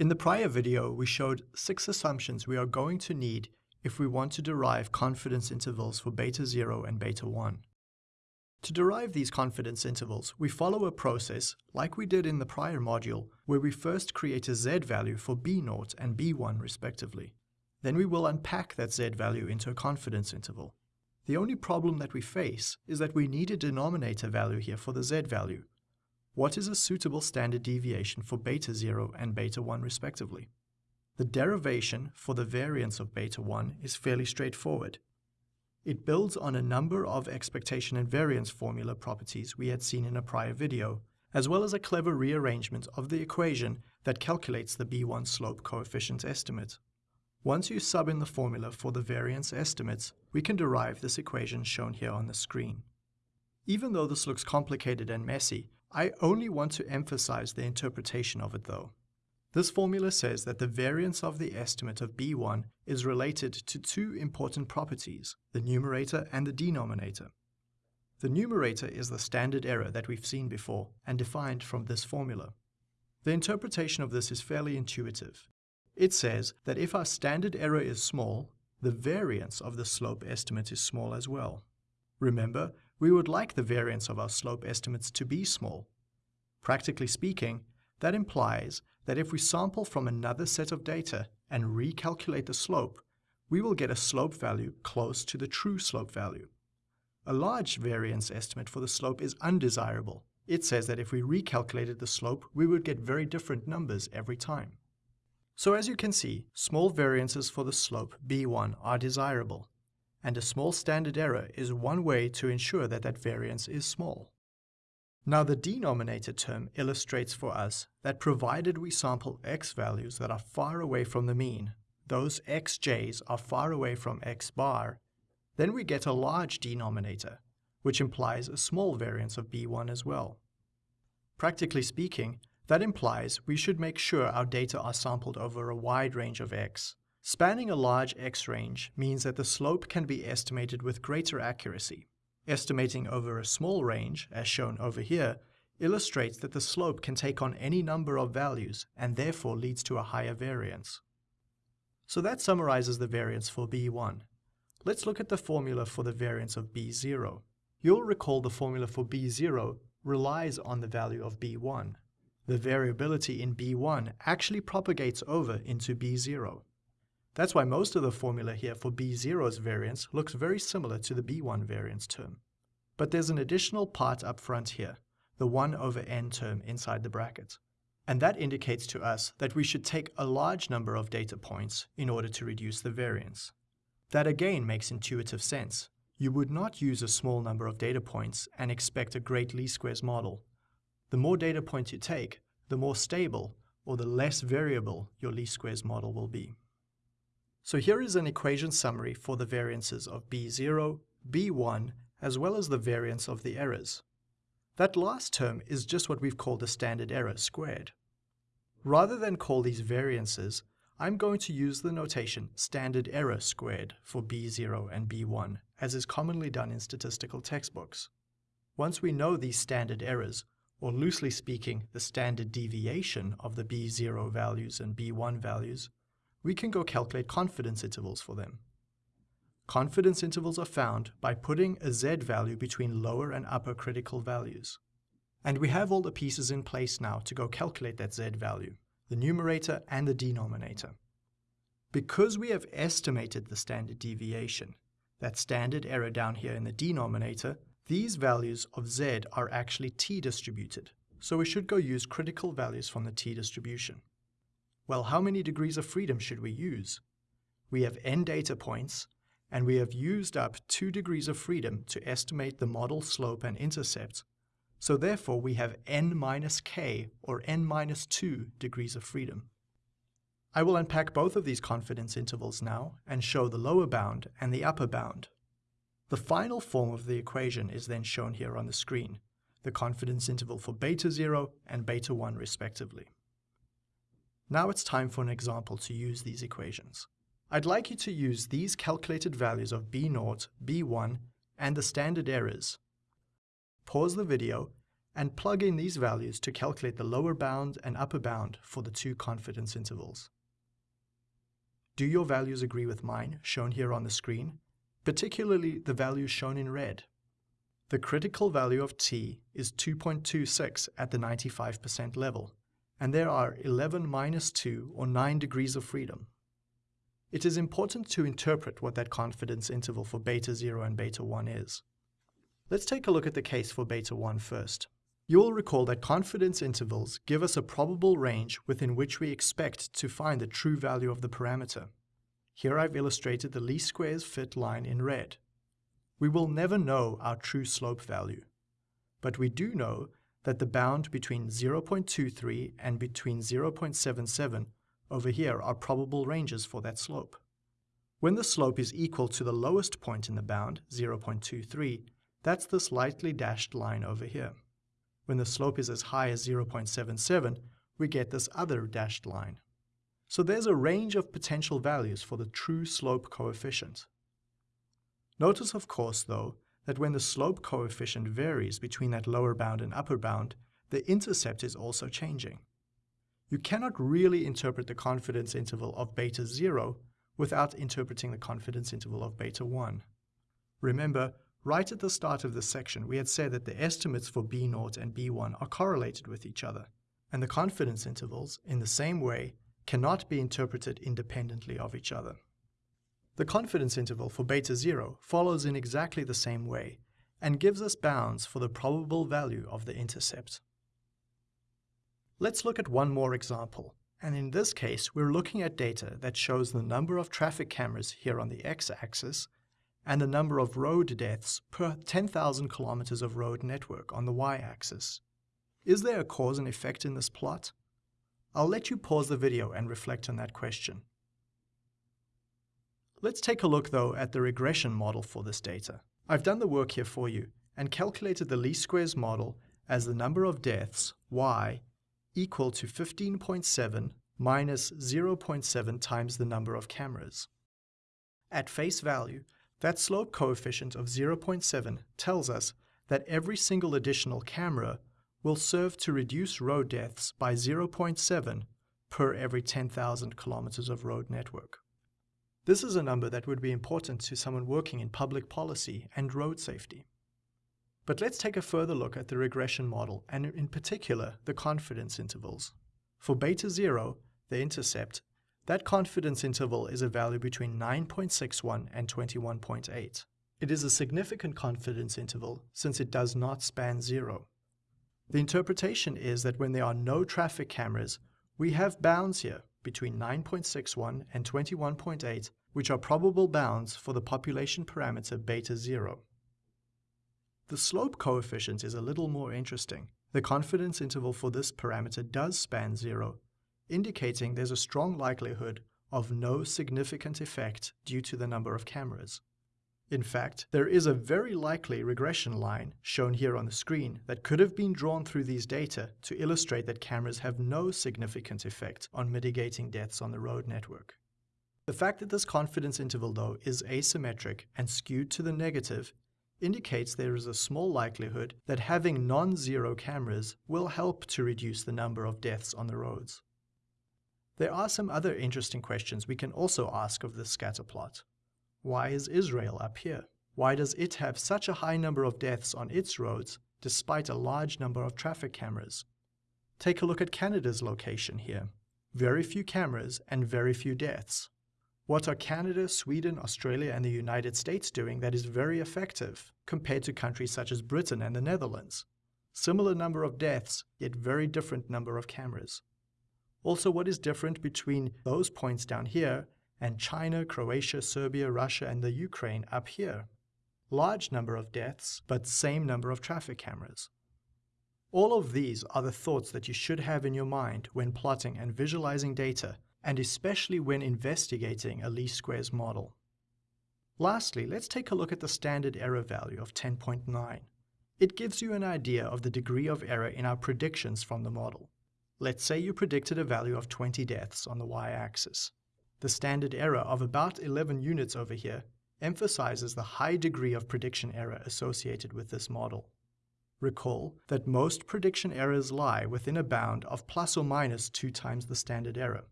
In the prior video, we showed six assumptions we are going to need if we want to derive confidence intervals for beta 0 and beta 1. To derive these confidence intervals, we follow a process like we did in the prior module, where we first create a z value for b0 and b1 respectively. Then we will unpack that z value into a confidence interval. The only problem that we face is that we need a denominator value here for the z value, what is a suitable standard deviation for beta 0 and beta 1 respectively? The derivation for the variance of beta 1 is fairly straightforward. It builds on a number of expectation and variance formula properties we had seen in a prior video, as well as a clever rearrangement of the equation that calculates the B1 slope coefficient estimate. Once you sub in the formula for the variance estimates, we can derive this equation shown here on the screen. Even though this looks complicated and messy, I only want to emphasize the interpretation of it though. This formula says that the variance of the estimate of B1 is related to two important properties, the numerator and the denominator. The numerator is the standard error that we've seen before and defined from this formula. The interpretation of this is fairly intuitive. It says that if our standard error is small, the variance of the slope estimate is small as well. Remember, we would like the variance of our slope estimates to be small. Practically speaking, that implies that if we sample from another set of data and recalculate the slope, we will get a slope value close to the true slope value. A large variance estimate for the slope is undesirable. It says that if we recalculated the slope, we would get very different numbers every time. So as you can see, small variances for the slope b1 are desirable and a small standard error is one way to ensure that that variance is small. Now the denominator term illustrates for us that provided we sample x values that are far away from the mean, those xj's are far away from x bar, then we get a large denominator, which implies a small variance of b1 as well. Practically speaking, that implies we should make sure our data are sampled over a wide range of x, Spanning a large x range means that the slope can be estimated with greater accuracy. Estimating over a small range, as shown over here, illustrates that the slope can take on any number of values and therefore leads to a higher variance. So that summarizes the variance for B1. Let's look at the formula for the variance of B0. You'll recall the formula for B0 relies on the value of B1. The variability in B1 actually propagates over into B0. That's why most of the formula here for B0's variance looks very similar to the B1 variance term. But there's an additional part up front here, the 1 over n term inside the bracket. And that indicates to us that we should take a large number of data points in order to reduce the variance. That again makes intuitive sense. You would not use a small number of data points and expect a great least squares model. The more data points you take, the more stable or the less variable your least squares model will be. So here is an equation summary for the variances of B0, B1, as well as the variance of the errors. That last term is just what we've called the standard error squared. Rather than call these variances, I'm going to use the notation standard error squared for B0 and B1, as is commonly done in statistical textbooks. Once we know these standard errors, or loosely speaking, the standard deviation of the B0 values and B1 values, we can go calculate confidence intervals for them. Confidence intervals are found by putting a z value between lower and upper critical values. And we have all the pieces in place now to go calculate that z value, the numerator and the denominator. Because we have estimated the standard deviation, that standard error down here in the denominator, these values of z are actually t-distributed, so we should go use critical values from the t-distribution. Well, how many degrees of freedom should we use? We have n data points, and we have used up 2 degrees of freedom to estimate the model slope and intercept, so therefore we have n minus k, or n minus 2 degrees of freedom. I will unpack both of these confidence intervals now and show the lower bound and the upper bound. The final form of the equation is then shown here on the screen, the confidence interval for beta 0 and beta 1 respectively. Now it's time for an example to use these equations. I'd like you to use these calculated values of B0, B1, and the standard errors. Pause the video and plug in these values to calculate the lower bound and upper bound for the two confidence intervals. Do your values agree with mine, shown here on the screen, particularly the values shown in red? The critical value of t is 2.26 at the 95% level, and there are 11 minus 2 or 9 degrees of freedom. It is important to interpret what that confidence interval for beta 0 and beta 1 is. Let's take a look at the case for beta 1 first. You will recall that confidence intervals give us a probable range within which we expect to find the true value of the parameter. Here I've illustrated the least squares fit line in red. We will never know our true slope value, but we do know that the bound between 0.23 and between 0.77 over here are probable ranges for that slope. When the slope is equal to the lowest point in the bound, 0.23, that's this lightly dashed line over here. When the slope is as high as 0.77, we get this other dashed line. So there's a range of potential values for the true slope coefficient. Notice, of course, though, that when the slope coefficient varies between that lower bound and upper bound, the intercept is also changing. You cannot really interpret the confidence interval of beta 0 without interpreting the confidence interval of beta 1. Remember, right at the start of this section, we had said that the estimates for B0 and B1 are correlated with each other, and the confidence intervals, in the same way, cannot be interpreted independently of each other. The confidence interval for beta 0 follows in exactly the same way and gives us bounds for the probable value of the intercept. Let's look at one more example, and in this case we're looking at data that shows the number of traffic cameras here on the x-axis and the number of road deaths per 10,000 kilometers of road network on the y-axis. Is there a cause and effect in this plot? I'll let you pause the video and reflect on that question. Let's take a look though at the regression model for this data. I've done the work here for you and calculated the least squares model as the number of deaths, y, equal to 15.7 minus 0.7 times the number of cameras. At face value, that slope coefficient of 0.7 tells us that every single additional camera will serve to reduce road deaths by 0.7 per every 10,000 kilometers of road network. This is a number that would be important to someone working in public policy and road safety. But let's take a further look at the regression model and in particular the confidence intervals. For beta 0, the intercept, that confidence interval is a value between 9.61 and 21.8. It is a significant confidence interval since it does not span zero. The interpretation is that when there are no traffic cameras, we have bounds here between 9.61 and 21.8, which are probable bounds for the population parameter beta 0. The slope coefficient is a little more interesting. The confidence interval for this parameter does span 0, indicating there's a strong likelihood of no significant effect due to the number of cameras. In fact, there is a very likely regression line, shown here on the screen, that could have been drawn through these data to illustrate that cameras have no significant effect on mitigating deaths on the road network. The fact that this confidence interval, though, is asymmetric and skewed to the negative indicates there is a small likelihood that having non-zero cameras will help to reduce the number of deaths on the roads. There are some other interesting questions we can also ask of this scatter plot. Why is Israel up here? Why does it have such a high number of deaths on its roads despite a large number of traffic cameras? Take a look at Canada's location here. Very few cameras and very few deaths. What are Canada, Sweden, Australia and the United States doing that is very effective compared to countries such as Britain and the Netherlands? Similar number of deaths, yet very different number of cameras. Also, what is different between those points down here and China, Croatia, Serbia, Russia, and the Ukraine up here. Large number of deaths, but same number of traffic cameras. All of these are the thoughts that you should have in your mind when plotting and visualizing data, and especially when investigating a least squares model. Lastly, let's take a look at the standard error value of 10.9. It gives you an idea of the degree of error in our predictions from the model. Let's say you predicted a value of 20 deaths on the y-axis. The standard error of about 11 units over here emphasizes the high degree of prediction error associated with this model. Recall that most prediction errors lie within a bound of plus or minus 2 times the standard error.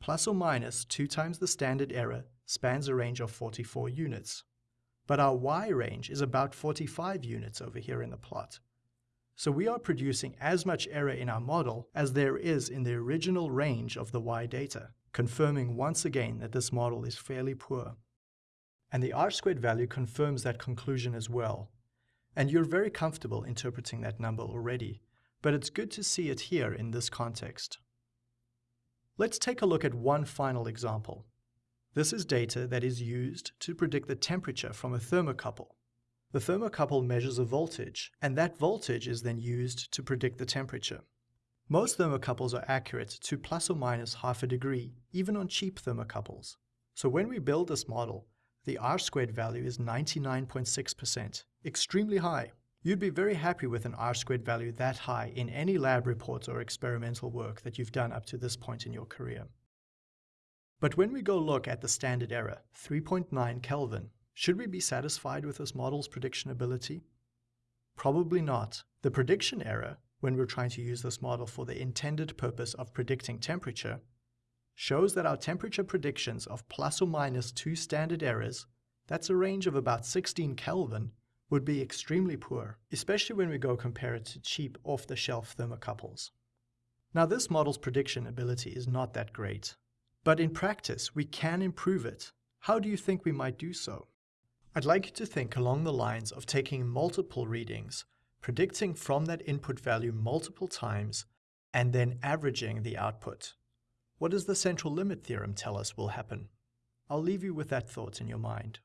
Plus or minus 2 times the standard error spans a range of 44 units. But our y range is about 45 units over here in the plot. So we are producing as much error in our model as there is in the original range of the y data, confirming once again that this model is fairly poor. And the r-squared value confirms that conclusion as well, and you're very comfortable interpreting that number already, but it's good to see it here in this context. Let's take a look at one final example. This is data that is used to predict the temperature from a thermocouple. The thermocouple measures a voltage, and that voltage is then used to predict the temperature. Most thermocouples are accurate to plus or minus half a degree, even on cheap thermocouples. So when we build this model, the r-squared value is 99.6%, extremely high. You'd be very happy with an r-squared value that high in any lab report or experimental work that you've done up to this point in your career. But when we go look at the standard error, 3.9 Kelvin, should we be satisfied with this model's prediction ability? Probably not. The prediction error, when we're trying to use this model for the intended purpose of predicting temperature, shows that our temperature predictions of plus or minus two standard errors, that's a range of about 16 Kelvin, would be extremely poor, especially when we go compare it to cheap off-the-shelf thermocouples. Now this model's prediction ability is not that great, but in practice we can improve it. How do you think we might do so? I'd like you to think along the lines of taking multiple readings, predicting from that input value multiple times, and then averaging the output. What does the central limit theorem tell us will happen? I'll leave you with that thought in your mind.